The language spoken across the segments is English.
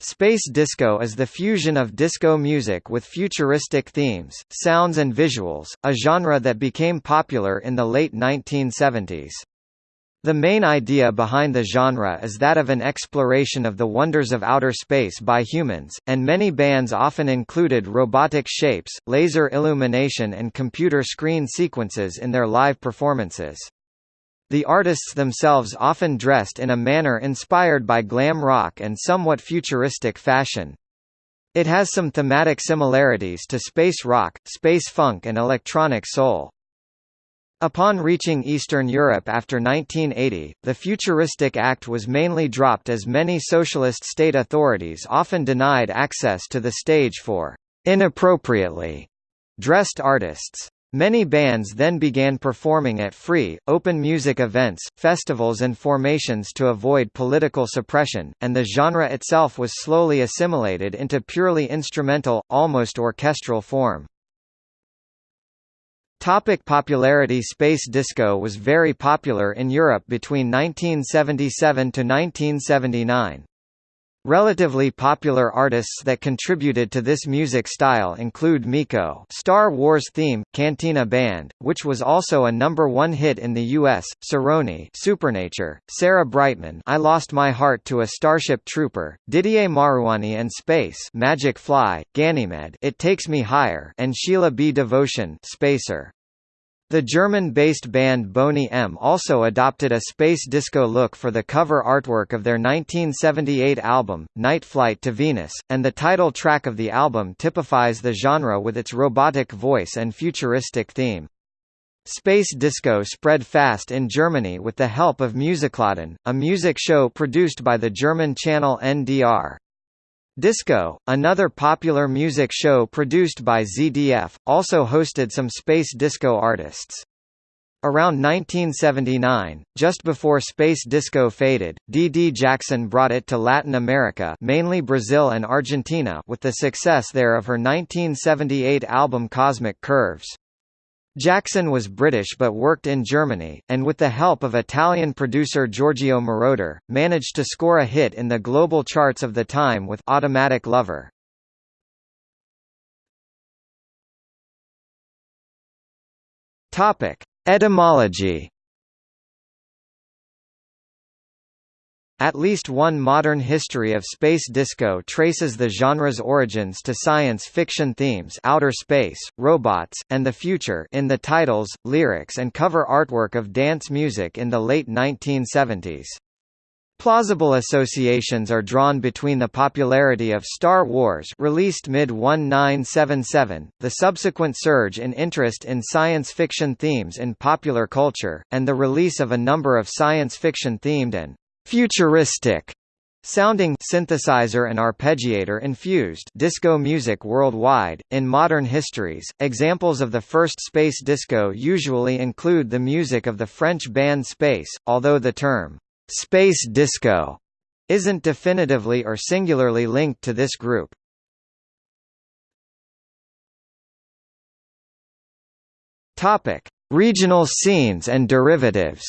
Space disco is the fusion of disco music with futuristic themes, sounds and visuals, a genre that became popular in the late 1970s. The main idea behind the genre is that of an exploration of the wonders of outer space by humans, and many bands often included robotic shapes, laser illumination and computer screen sequences in their live performances. The artists themselves often dressed in a manner inspired by glam rock and somewhat futuristic fashion. It has some thematic similarities to space rock, space funk and electronic soul. Upon reaching Eastern Europe after 1980, the Futuristic Act was mainly dropped as many socialist state authorities often denied access to the stage for inappropriately dressed artists. Many bands then began performing at free, open music events, festivals and formations to avoid political suppression, and the genre itself was slowly assimilated into purely instrumental, almost orchestral form. Topic popularity Space disco was very popular in Europe between 1977 to 1979. Relatively popular artists that contributed to this music style include Meco Star Wars theme, Cantina Band, which was also a number one hit in the U.S., Cerrone Supernature, Sarah Brightman I Lost My Heart to a Starship Trooper, Didier Marouani and Space Magic Fly, Ganymede It Takes Me Higher and Sheila B. Devotion Spacer. The German-based band Boney M also adopted a space disco look for the cover artwork of their 1978 album, Night Flight to Venus, and the title track of the album typifies the genre with its robotic voice and futuristic theme. Space disco spread fast in Germany with the help of Musikladen, a music show produced by the German channel NDR. Disco, another popular music show produced by ZDF, also hosted some space disco artists. Around 1979, just before space disco faded, Dee Jackson brought it to Latin America mainly Brazil and Argentina with the success there of her 1978 album Cosmic Curves. Jackson was British but worked in Germany, and with the help of Italian producer Giorgio Moroder, managed to score a hit in the global charts of the time with Automatic Lover. Etymology At least one modern history of space disco traces the genre's origins to science fiction themes outer space, robots, and the future in the titles, lyrics and cover artwork of dance music in the late 1970s. Plausible associations are drawn between the popularity of Star Wars released mid-1977, the subsequent surge in interest in science fiction themes in popular culture, and the release of a number of science fiction-themed and futuristic sounding synthesizer and arpeggiator infused disco music worldwide. In modern histories, examples of the first space disco usually include the music of the French band Space, although the term space disco isn't definitively or singularly linked to this group. Topic: Regional scenes and derivatives.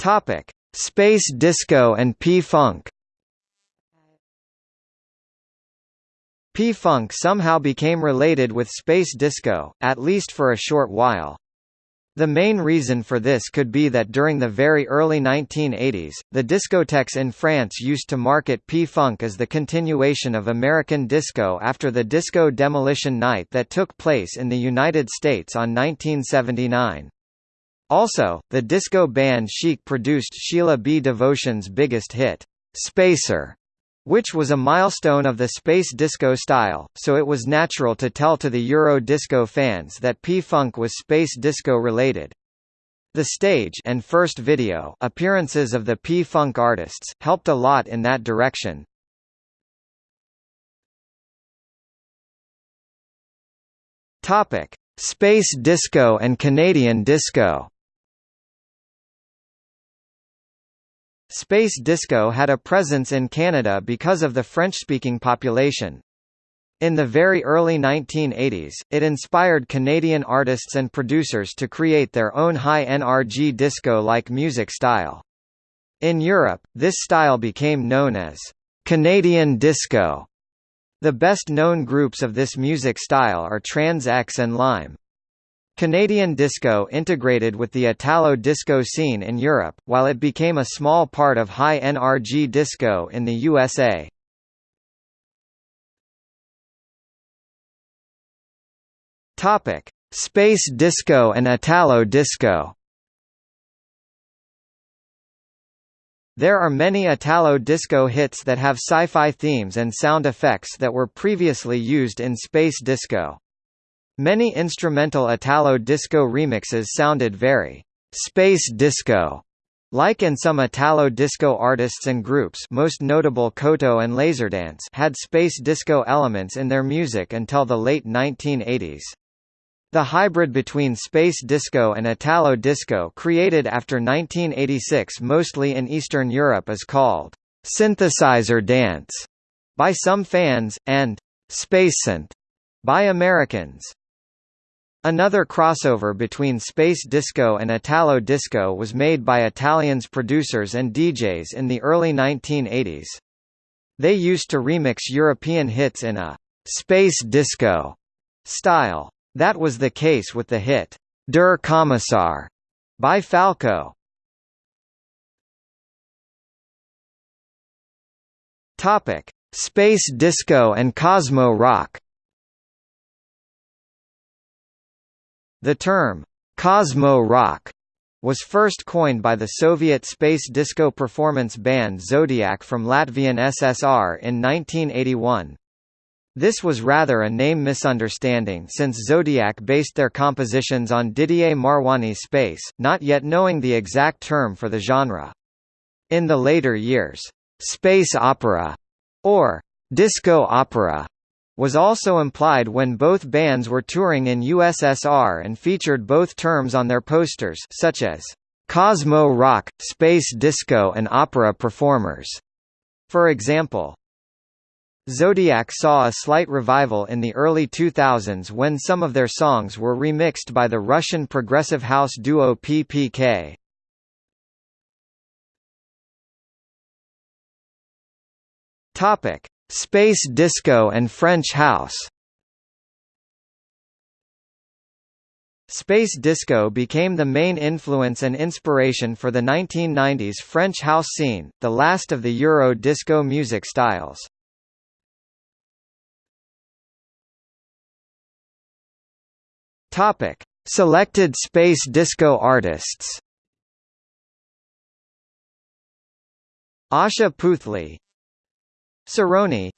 Topic: Space disco and P-funk. P-funk somehow became related with space disco, at least for a short while. The main reason for this could be that during the very early 1980s, the discotheques in France used to market P-funk as the continuation of American disco after the disco demolition night that took place in the United States on 1979. Also, the disco band Chic produced Sheila B. Devotion's biggest hit, Spacer, which was a milestone of the space disco style, so it was natural to tell to the Euro disco fans that P-Funk was space disco related. The stage and first video appearances of the P-Funk artists, helped a lot in that direction. Topic: Space disco and Canadian disco Space disco had a presence in Canada because of the French-speaking population. In the very early 1980s, it inspired Canadian artists and producers to create their own high NRG disco-like music style. In Europe, this style became known as Canadian disco. The best-known groups of this music style are Trans X and Lime. Canadian disco integrated with the Italo disco scene in Europe, while it became a small part of high NRG disco in the USA. Space disco and Italo disco. There are many Italo disco hits that have sci-fi themes and sound effects that were previously used in space disco. Many instrumental Italo disco remixes sounded very space disco like in some Italo disco artists and groups most notable Koto and Laserdance had space disco elements in their music until the late 1980s. The hybrid between space disco and Italo disco created after 1986 mostly in Eastern Europe is called synthesizer dance by some fans, and spacesynth by Americans. Another crossover between space disco and Italo disco was made by Italians producers and DJs in the early 1980s. They used to remix European hits in a space disco style. That was the case with the hit, Der Kommissar, by Falco. Space disco and Cosmo rock. The term Cosmo rock was first coined by the Soviet space disco performance band Zodiac from Latvian SSR in 1981. This was rather a name misunderstanding since Zodiac based their compositions on Didier Marouani's space, not yet knowing the exact term for the genre. In the later years, space opera, or disco opera, was also implied when both bands were touring in USSR and featured both terms on their posters such as Cosmo Rock, Space Disco and Opera Performers. For example, Zodiac saw a slight revival in the early 2000s when some of their songs were remixed by the Russian progressive house duo PPK. Topic: Space disco and French house. Space disco became the main influence and inspiration for the 1990s French house scene, the last of the Euro disco music styles. Topic: Selected space disco artists. Asha Puthli, Cerrone,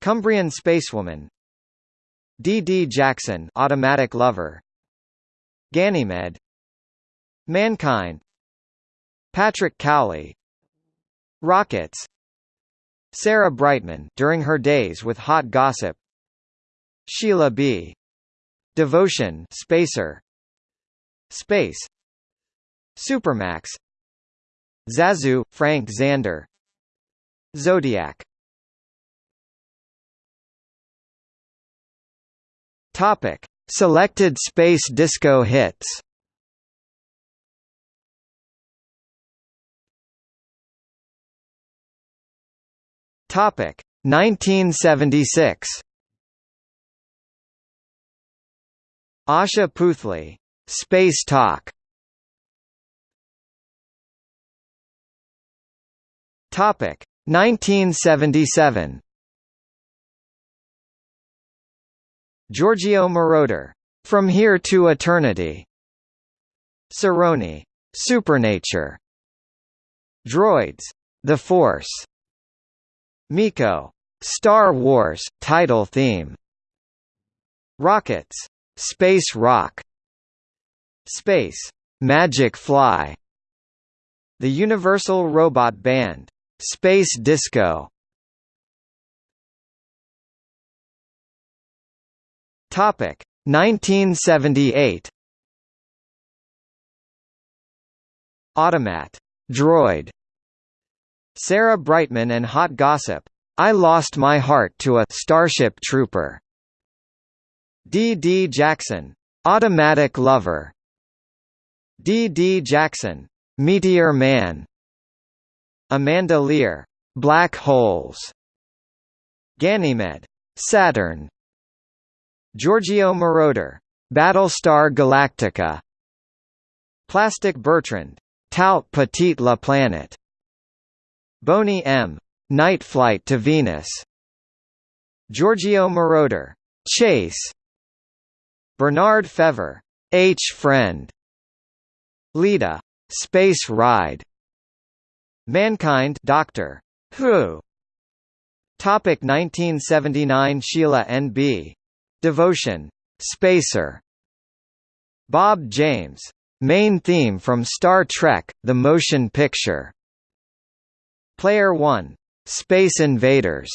Cumbrian Spacewoman, Dee D. Jackson, Automatic Lover, Ganymede, Mankind, Patrick Cowley, Rockets, Sarah Brightman during her days with Hot Gossip, Sheila B. Devotion Spacer. Space. Supermax. Zazu, Frank Zander Zodiac Topic: Selected space disco hits. Topic: 1976. Asha Puthli, Space Talk. Topic 1977. Giorgio Moroder, From Here to Eternity. Cerrone, Supernature. Droids, The Force. Meco, Star Wars title theme. Rockets, Space Rock Space Magic Fly The Universal Robot Band Space Disco Topic 1978 Automat Droid Sarah Brightman and Hot Gossip I Lost My Heart to a Starship Trooper. Dee D. Jackson, Automatic Lover. Dee D. Jackson, Meteor Man. Amanda Lear, Black Holes. Ganymede, Saturn. Giorgio Moroder, Battlestar Galactica. Plastic Bertrand, Tout Petit La Planète. Boney M. Night Flight to Venus. Giorgio Moroder, Chase. Bernard Fevre, H Friend. Leda, Space Ride. Mankind Doctor Who. Topic 1979 Sheila N.B. Devotion. Spacer. Bob James. Main theme from Star Trek, the motion picture. Player 1. Space Invaders.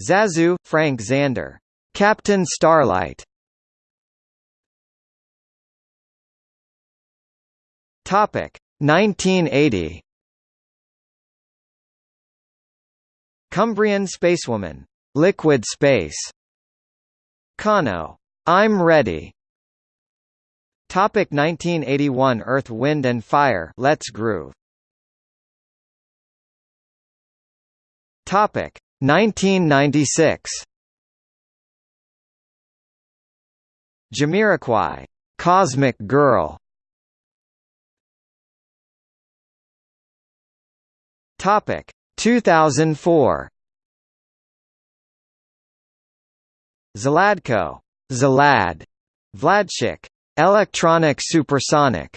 Zazu, Frank Zander. Captain Starlight. Topic 1980. Cumbrian Spacewoman. Liquid Space. Kano. I'm Ready. Topic 1981 Earth, Wind and Fire Let's Groove. Topic 1996 Jamiroquai. Cosmic Girl. Topic 2004 Zladko. Zalad. Vladchik. Electronic Supersonic.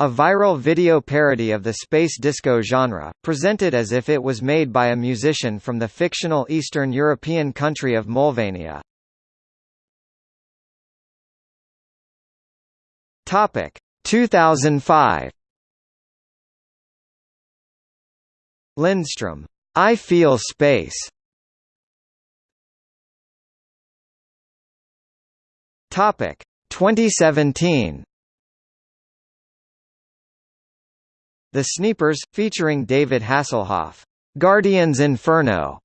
A viral video parody of the space disco genre, presented as if it was made by a musician from the fictional Eastern European country of Molvania. Topic 2005 Lindstrom. I Feel Space. Topic 2017. The Sneepers, featuring David Hasselhoff. Guardians Inferno.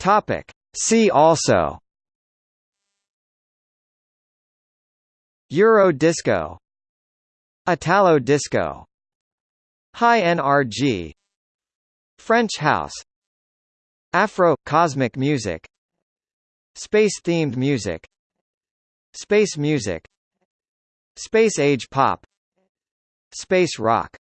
Topic. See also. Euro disco Italo disco. High NRG French house. Afro – cosmic music. Space-themed music. Space music. Space age pop. Space rock